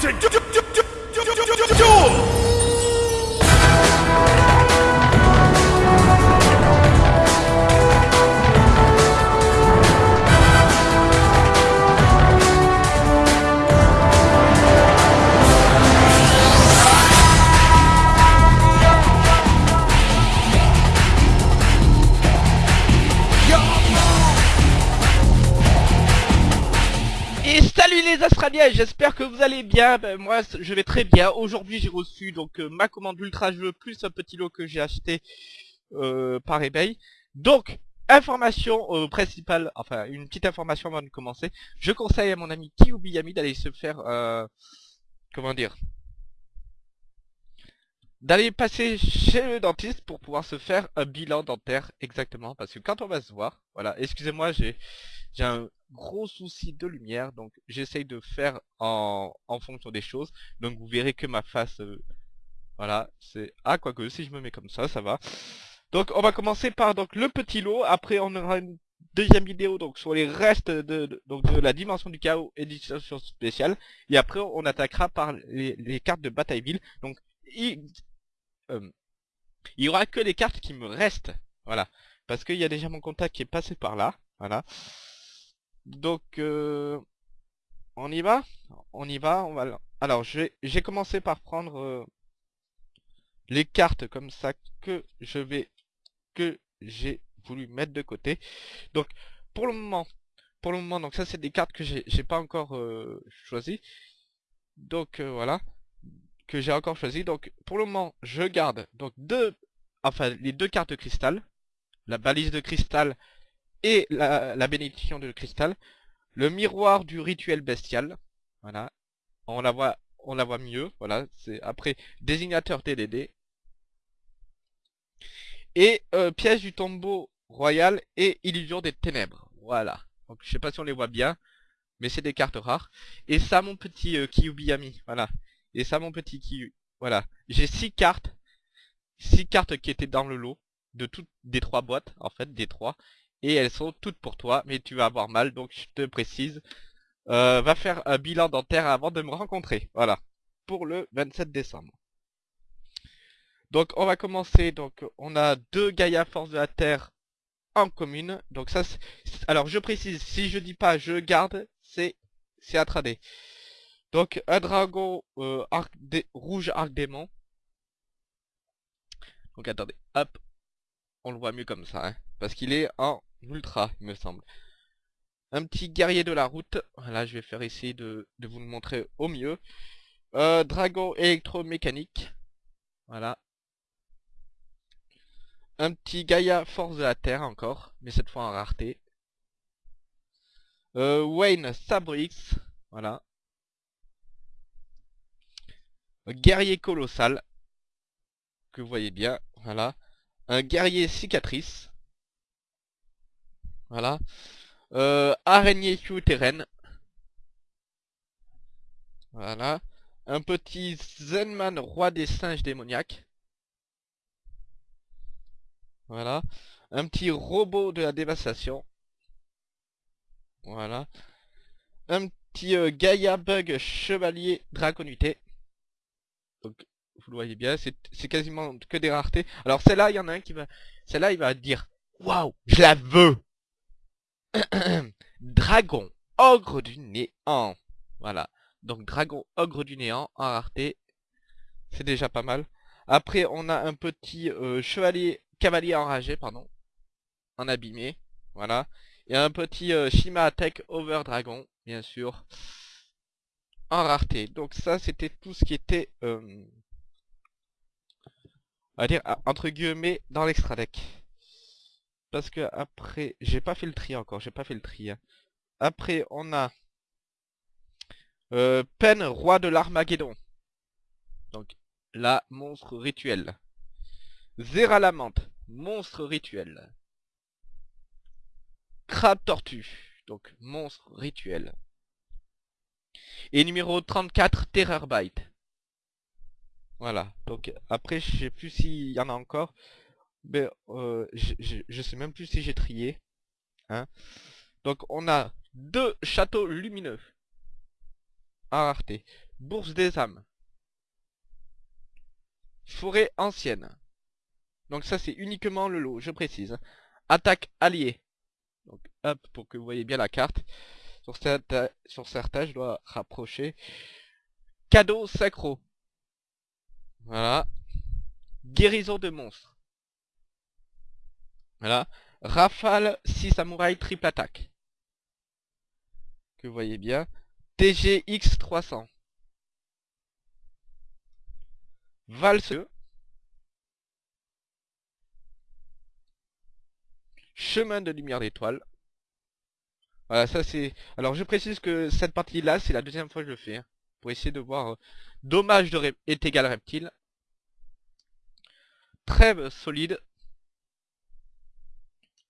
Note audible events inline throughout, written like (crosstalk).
to du- du- du- du- du- salut les Australiens, j'espère que vous allez bien. Ben, moi, je vais très bien. Aujourd'hui, j'ai reçu donc euh, ma commande ultra jeu plus un petit lot que j'ai acheté euh, par eBay. Donc, information euh, principale, enfin une petite information avant de commencer. Je conseille à mon ami Kiyubiyami d'aller se faire, euh, comment dire, d'aller passer chez le dentiste pour pouvoir se faire un bilan dentaire exactement. Parce que quand on va se voir, voilà, excusez-moi, j'ai un gros souci de lumière, donc j'essaye de faire en, en fonction des choses. Donc vous verrez que ma face, euh, voilà, c'est... Ah, quoique, si je me mets comme ça, ça va. Donc on va commencer par donc le petit lot, après on aura une deuxième vidéo donc sur les restes de, donc, de la dimension du chaos édition spéciale, et après on attaquera par les, cartes de Batailleville. Donc euh, il y aura que les cartes qui me restent, voilà. Parce qu'il y a déjà mon contact qui est passé par là, voilà. Donc, euh, on y va? On y va, on va... Alors, j'ai commencé par prendre euh, les cartes comme ça que je vais... que j'ai voulu mettre de côté. Donc, pour le moment, pour le moment, donc ça c'est des cartes que j'ai pas encore choisies. Donc, voilà, j'ai encore choisi. Donc, pour le moment, je garde donc deux... Enfin, les deux cartes de cristal. La balise de cristal et la, bénédiction de cristal. Le miroir du rituel bestial. Voilà. On la voit, on la voit mieux. Voilà. C'est après désignateur TDD. Et euh, piège du tombeau royal et illusion des ténèbres. Voilà. Donc je sais pas si on les voit bien, mais c'est des cartes rares. Et ça mon petit euh, Kyubiyami. Voilà. Et ça mon petit Kiyu. Voilà. J'ai six cartes. Six cartes qui étaient dans le lot de toutes des trois boîtes en fait des trois et elles sont toutes pour toi, mais tu vas avoir mal, donc je te précise. Euh, va faire un bilan dentaire avant de me rencontrer. Voilà. Pour le 27 décembre. Donc on va commencer. Donc on a deux Gaïa Force de la Terre en commune. Donc ça Alors je précise, si je dis pas je garde, c'est c'est à trader. Donc un dragon euh, arc rouge arc démon. Donc attendez, hop. On le voit mieux comme ça, hein, parce qu'il est en ultra, il me semble. Un petit guerrier de la route. Voilà, je vais faire essayer de, vous le montrer au mieux. Euh, dragon électromécanique. Voilà. Un petit Gaïa force de la terre encore, mais cette fois en rareté. Euh, Wayne Sabre X. Voilà. Guerrier colossal. Que vous voyez bien. Voilà. Un guerrier cicatrice. Voilà. Euh, araignée souterraine. Voilà. Un petit Zenman roi des singes démoniaques. Voilà. Un petit robot de la dévastation. Voilà. Un petit euh, Gaïa bug chevalier draconité. Donc, vous le voyez bien, c'est quasiment que des raretés. Alors celle-là, il y en a un qui va... Celle-là, il va dire, waouh, je la veux. (clears throat) Dragon, ogre du néant. Voilà. Donc dragon, ogre du néant en rareté. C'est déjà pas mal. Après, on a un petit euh, chevalier, cavalier enragé, pardon. En abîmé. Voilà. Et un petit euh, Shima Attack Over Dragon, bien sûr. En rareté. Donc ça, c'était tout ce qui était... euh, va dire entre guillemets dans l'extra deck. Parce que après, j'ai pas fait le tri encore, j'ai pas fait le tri. hein. Après, on a euh, Pen, roi de l'Armageddon. Donc, la monstre rituel. Zeralamante, monstre rituel. Crabe tortue, donc monstre rituel. Et numéro 34, Terror Bite. Voilà, donc après je sais plus s'il y en a encore. Mais euh, je, sais même plus si j'ai trié. Hein. Donc on a deux châteaux lumineux. En rareté. Bourse des âmes. Forêt ancienne. Donc ça c'est uniquement le lot, je précise. Attaque alliée. Donc hop, pour que vous voyez bien la carte. Sur certains, je dois rapprocher. Cadeau sacro. Voilà. Guérison de monstres. Voilà. Rafale 6 samouraïs triple attaque. Que vous voyez bien. TGX 300. Valse. Chemin de lumière d'étoile. Voilà, ça c'est... Alors je précise que cette partie-là, c'est la deuxième fois que je le fais. Hein, pour essayer de voir... Euh, dommage de est égal reptile. Trêve solide.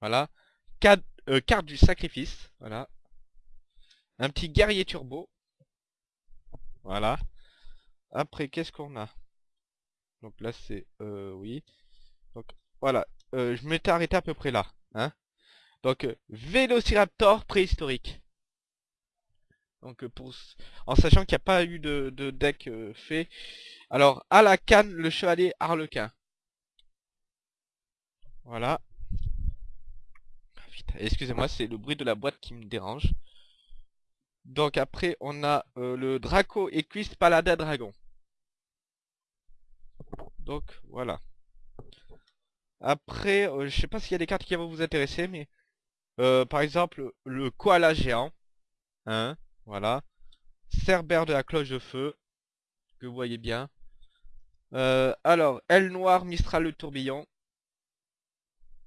Voilà. Euh, carte du sacrifice. Voilà. Un petit guerrier turbo. Voilà. Après, qu'est-ce qu'on a? Donc là, c'est... Euh, oui. Donc, voilà. Je m'étais arrêté à peu près là. Hein Donc, euh, Vélociraptor préhistorique. Donc, pour, en sachant qu'il n'y a pas eu de, deck fait. Alors, à la canne, le chevalier harlequin. Voilà. Ah, excusez-moi, c'est le bruit de la boîte qui me dérange. Donc après, on a euh, le Draco Equist Paladin Dragon. Donc voilà. Après, euh, je sais pas s'il y a des cartes qui vont vous intéresser, mais euh, par exemple le koala géant, hein, voilà, Cerbère de la cloche de feu, que vous voyez bien. alors, aile noire, Mistral le tourbillon,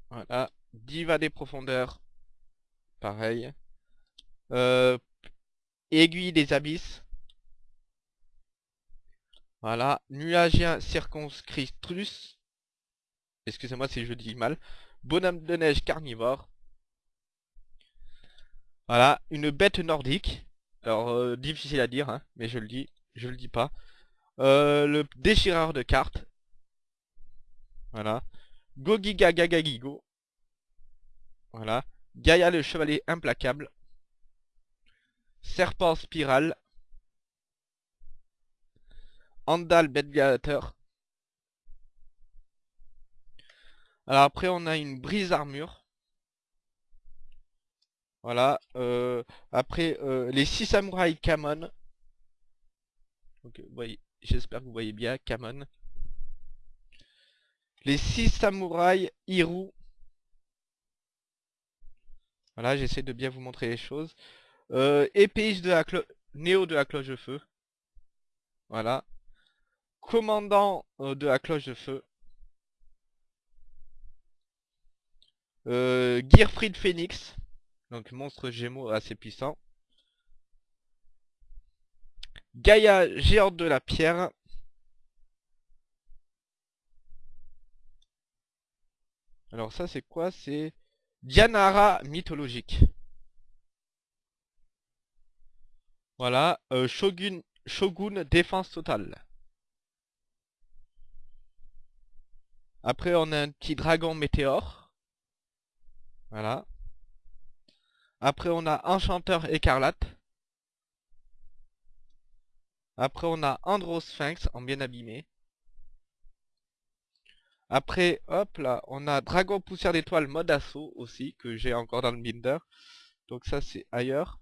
voilà, Diva des profondeurs, pareil. Aiguille des abysses. Voilà. Nuagien circonscriptus. Excusez-moi si je dis mal. Bonhomme de neige carnivore. Voilà. Une bête nordique. Alors, euh, difficile à dire, hein, mais je le dis. Je le dis pas. Euh, le déchireur de cartes. Voilà. Gogiga Gagagigo. Voilà. Gaïa le chevalier implacable. Serpent spirale. Andal gladiateur. Alors après on a une brise armure. Voilà. Euh, après euh, les 6 samouraïs Kamon. J'espère que vous voyez bien Kamon. Les 6 samouraïs Hiru. Voilà, j'essaie de bien vous montrer les choses. Euh, de la cloche... Néo de la cloche de feu. Voilà. Commandant euh, de la cloche de feu. Euh, Gearfried Phoenix. Donc monstre gémeaux assez puissant. Gaïa géante de la pierre. Alors ça c'est quoi? C'est Dianara mythologique. Voilà, euh, Shogun, Shogun défense totale. Après on a un petit dragon météore. Voilà. Après on a Enchanteur écarlate. Après on a Androsphinx en bien abîmé. Après, hop là, on a Dragon Poussière d'étoile mode assaut aussi, que j'ai encore dans le binder. Donc ça c'est ailleurs.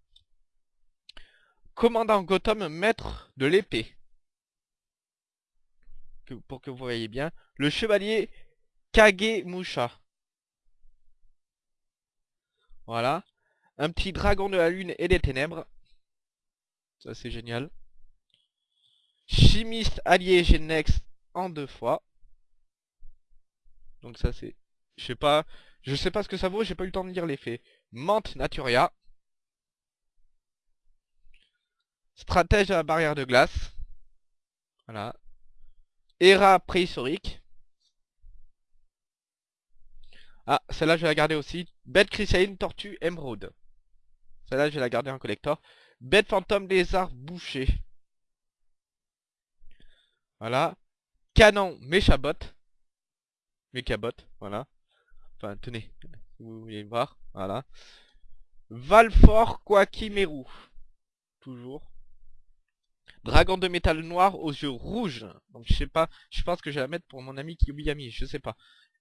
Commandant Gotham, maître de l'épée. Pour que vous voyez bien. Le chevalier Kagemusha. Voilà. Un petit dragon de la lune et des ténèbres. Ça c'est génial. Chimiste allié Genex en deux fois. Donc ça c'est... Je sais pas... Je sais pas ce que ça vaut, j'ai pas eu le temps de lire l'effet. Mante Naturia. Stratège à la barrière de glace. Voilà. Era préhistorique. Ah, celle-là je vais la garder aussi. Bête chrysaline, tortue, émeraude. Celle-là je vais la garder en collector. Bête fantôme, lézard, boucher. Voilà. Canon, méchabot. Mécabot, voilà. Enfin, tenez, vous voulez voir. Voilà. Valfort, Quakimeru. Toujours. Dragon de métal noir aux yeux rouges. Donc je sais pas, je pense que je vais la mettre pour mon ami Kyubiyami, je sais pas.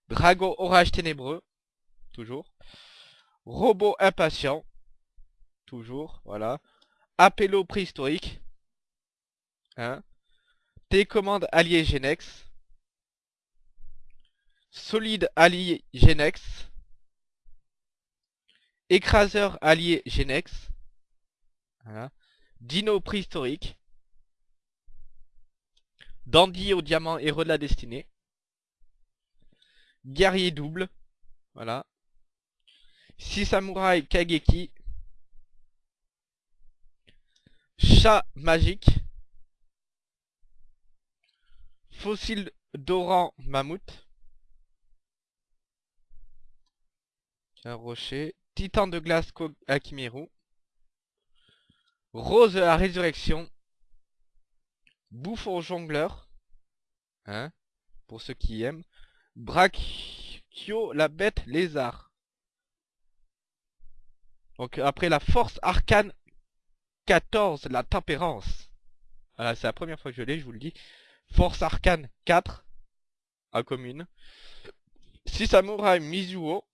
Dragon orage ténébreux, toujours. Robot impatient, toujours, voilà. Appello préhistorique. Hein. Télécommande allié Genex. Solide allié Genex. Écraseur allié Genex. Voilà. Dino préhistorique. Dandy au diamant héros de la destinée. Guerrier double. Voilà. Six samouraïs Kageki. Chat magique. Fossile d'Oran Mammouth. Un rocher. Titan de glace Akimeru. Rose la résurrection. Bouffon jongleur. Hein Pour ceux qui aiment. Brachio la bête lézard. Donc après la force arcane 14, la tempérance. Voilà, c'est la première fois que je l'ai, je vous le dis. Force arcane 4, à commune. 6 samouraïs Mizuo.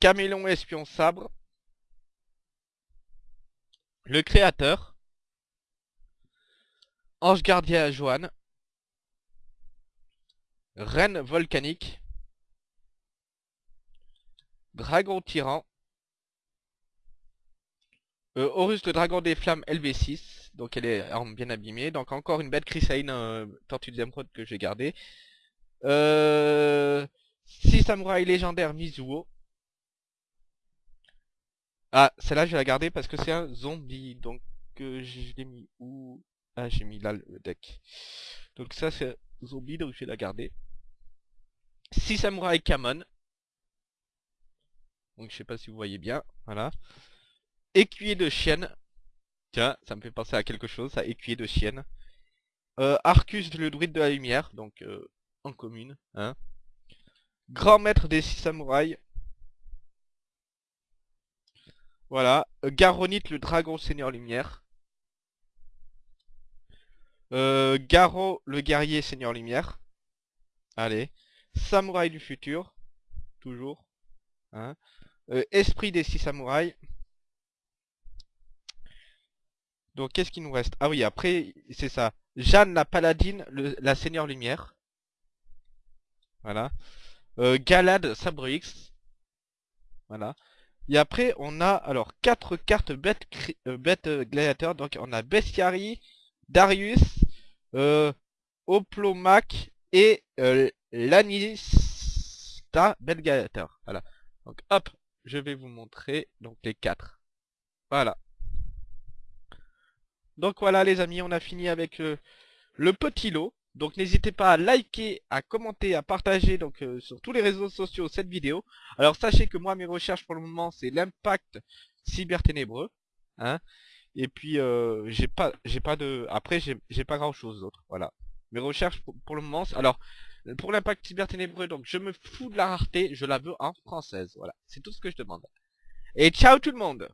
Camélon espion sabre. Le créateur. Ange gardien à Joanne. Reine volcanique. Dragon tyran. Euh, Horus le dragon des flammes LV6. Donc elle est bien abîmée. Donc encore une bête chrysaline euh, tortue de Zemprod que j'ai gardé. Euh, 6 samouraïs légendaires Mizuo. Ah, celle-là je vais la garder parce que c'est un zombie. Donc euh, je l'ai mis où? Ah j'ai mis là le deck. Donc ça c'est zombie donc je vais la garder. 6 samouraïs Kamon. Donc je sais pas si vous voyez bien. Voilà. Écuyer de chienne. Tiens, ça me fait penser à quelque chose, ça, écuyer de chienne. Euh, Arcus, le druide de la lumière, donc euh, en commune. Hein. Grand maître des six samouraïs. Voilà. Euh, Garonite, le dragon seigneur lumière. Garo, le guerrier seigneur lumière. Allez. Samouraï du futur. Toujours. Hein. Esprit des six samouraïs. Donc qu'est-ce qui nous reste? Ah oui, après, c'est ça. Jeanne la paladine, la seigneur lumière. Voilà. Euh, Galad Sabre X. Voilà. Et après, on a alors quatre cartes bêtes, euh, euh, gladiateurs. Donc on a Bestiary, Darius, Oplomac et Lanista bête gladiateur. Voilà. Donc hop, je vais vous montrer donc les quatre. Voilà. Donc voilà les amis, on a fini avec euh, le petit lot. Donc n'hésitez pas à liker, à commenter, à partager donc euh, sur tous les réseaux sociaux cette vidéo. Alors sachez que moi mes recherches pour le moment c'est l'impact cyberténébreux. Hein Et puis euh, j'ai pas de. Après j'ai pas grand chose d'autre. Voilà. Mes recherches pour, pour le moment. Alors pour l'impact cyberténébreux, donc je me fous de la rareté, je la veux en française. Voilà. C'est tout ce que je demande. Et ciao tout le monde